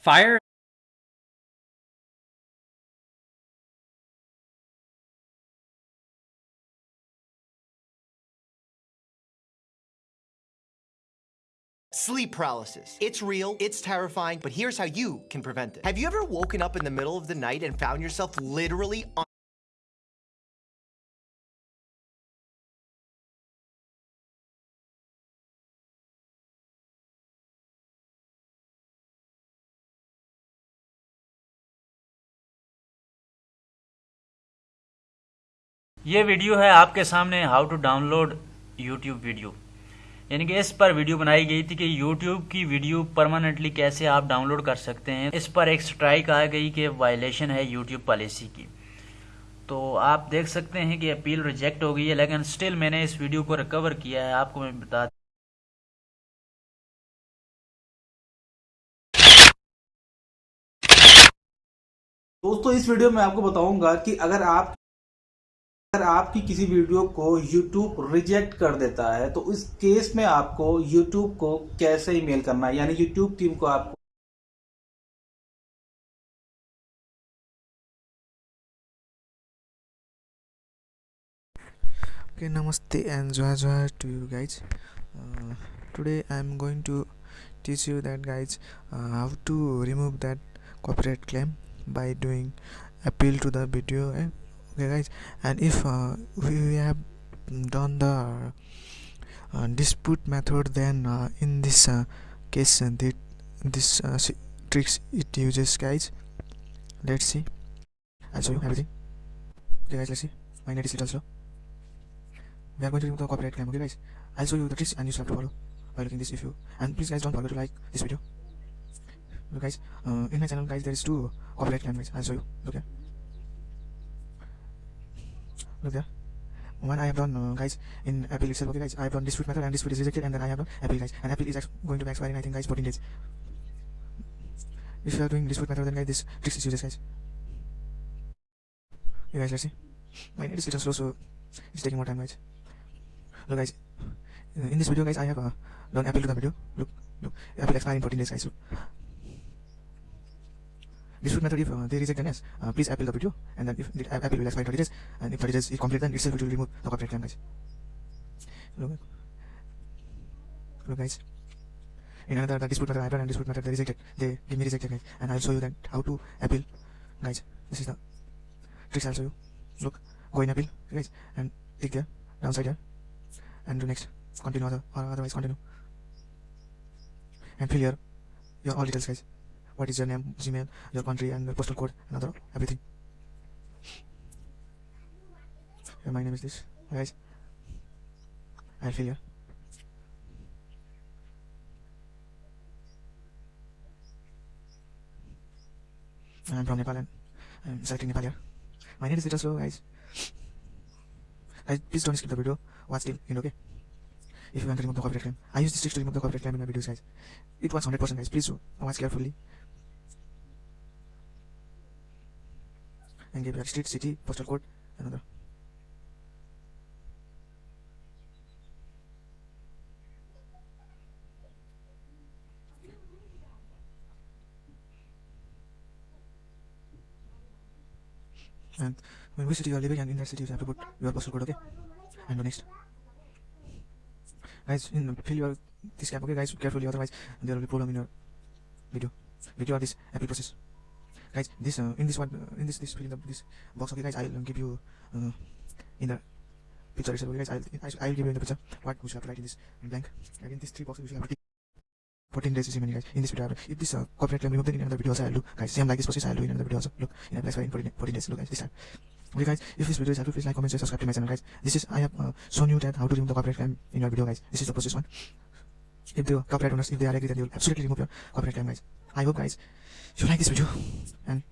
Fire Sleep paralysis. It's real, it's terrifying, but here's how you can prevent it. Have you ever woken up in the middle of the night and found yourself literally on ये video है आपके सामने how to download YouTube video यानी कि इस पर video बनाई गई थी कि यूट्यूब की वीडियो परमानेंटली कैसे आप डाउनलोड कर सकते हैं। इस पर एक स्ट्राइक आ गई कि वायलेशन है यूट्यूब पॉलिसी की। तो आप देख सकते हैं कि अपील रिजेक्ट हो गई है, लेकिन स्टिल मैंने इस वीडियो को रिकवर किया है। आपको मैं बता दोस्तों, इस वीडियो में आपको बताऊँगा कि अगर आप अगर आपकी किसी वीडियो को YouTube रिजेक्ट कर देता है तो इस केस में आपको YouTube को कैसे ईमेल करना है? यानी YouTube टीम को आपको ओके नमस्ते and Johar Johar to you guys today I am going to teach you that guys how to remove that copyright claim by doing appeal to the video है okay guys. And if uh, we have done the uh, dispute method then uh, in this uh, case uh, the, this uh, tricks it uses guys. Let's see. I'll show you everything okay guys let's see. My net is little slow. We are going to remove the copyright claim okay guys? I'll show you the tricks and you have to follow by looking this if you and please guys don't forget to like this video. Look guys. In my channel guys there is two copyright claim guys. I'll show you. Here look there one I have done uh, guys in Apple itself. Okay guys I have done dispute method and dispute is rejected and then I have done Apple guys. And Apple is going to be expiring I think guys 14 days. If you are doing dispute method then guys this tricks is useless guys. You guys let's see. My net is little slow so it's taking more time guys. Look guys in this video guys I have uh, done Apple to the video. Look look. Apple expiring in 14 days guys dispute method if uh, they reject an S, uh, please appeal the video and then if the appeal will expire 30 days and if 30 days is complete then itself it will remove the copyright claim guys. Look, look guys. In another the dispute method I done and dispute method they rejected. They give me rejected guys and I'll show you that how to appeal guys. This is the tricks I'll show you. Look, go in appeal guys and click there, downside here and do next. Continue other or otherwise continue. And fill your your all details guys what is your name? Gmail your country and your postal code and other everything. Yeah, my name is this. Guys. I'll fill here i'm from nepal and i'm selecting nepal here. My name is little slow guys. Guys please don't skip the video. Watch till end okay? If you want to remove the copyright claim. I use this trick to remove the copyright claim in my videos guys. It works 100% guys. Please watch carefully and give your street, city, postal code, another. And when which city you are living and in that city you have to put your postal code, okay? And next. Guys, in fill your this cap, okay guys, carefully otherwise there will be problem in your video. Video of this Apple process guys this uh, in this one uh, in this this in the, this box okay guys i'll give you uh, in the picture itself okay guys i'll i'll give you in the picture what we should have to write in this blank. Again these three boxes we should have to 14 days is many guys in this video. If this uh, copyright claim removed then in another video also i'll do. Guys same like this process i'll do in another video also. Look in a place in 14, 14 days look guys this time. Okay guys if this video is helpful please like comment share subscribe to my channel guys. This is i have uh, shown you that how to remove the copyright claim in your video guys. This is the process one if the copyright owners if they are agree then they will absolutely remove your copyright claim guys i hope guys you like this video and